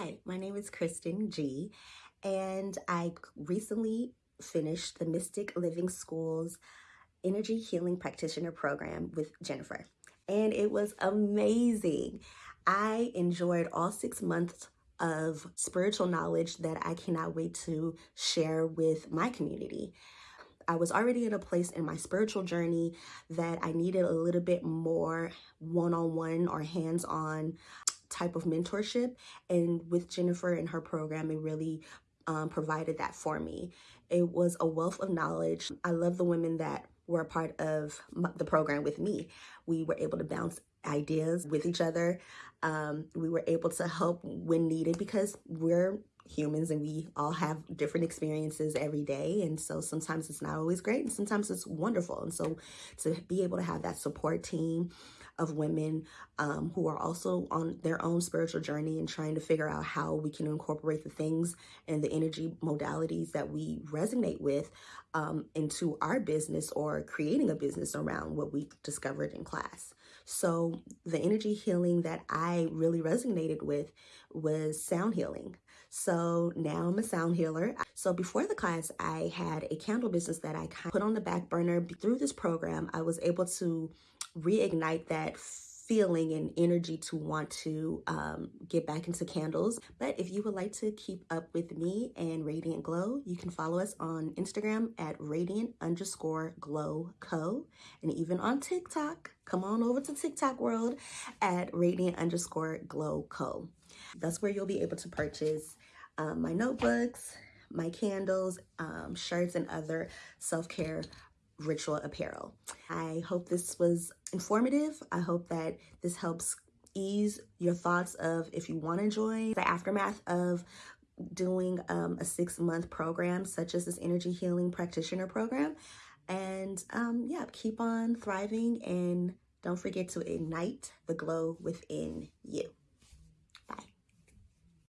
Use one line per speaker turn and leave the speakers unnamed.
Hi, my name is Kristen G, and I recently finished the Mystic Living School's Energy Healing Practitioner Program with Jennifer, and it was amazing. I enjoyed all six months of spiritual knowledge that I cannot wait to share with my community. I was already in a place in my spiritual journey that I needed a little bit more one on one or hands on type of mentorship. And with Jennifer and her program, it really um, provided that for me. It was a wealth of knowledge. I love the women that were a part of the program with me. We were able to bounce ideas with each other. Um, we were able to help when needed because we're humans and we all have different experiences every day. And so sometimes it's not always great and sometimes it's wonderful. And so to be able to have that support team of women um, who are also on their own spiritual journey and trying to figure out how we can incorporate the things and the energy modalities that we resonate with um, into our business or creating a business around what we discovered in class. So the energy healing that I really resonated with was sound healing. So now I'm a sound healer. So before the class, I had a candle business that I kind of put on the back burner. Through this program, I was able to reignite that feeling and energy to want to um, get back into candles. But if you would like to keep up with me and Radiant Glow, you can follow us on Instagram at radiant underscore glow co and even on TikTok. Come on over to TikTok world at radiant underscore glow co. That's where you'll be able to purchase um, my notebooks, my candles, um, shirts, and other self-care ritual apparel. I hope this was informative. I hope that this helps ease your thoughts of if you want to join the aftermath of doing um, a six month program such as this energy healing practitioner program. And um, yeah, keep on thriving and don't forget to ignite the glow within you.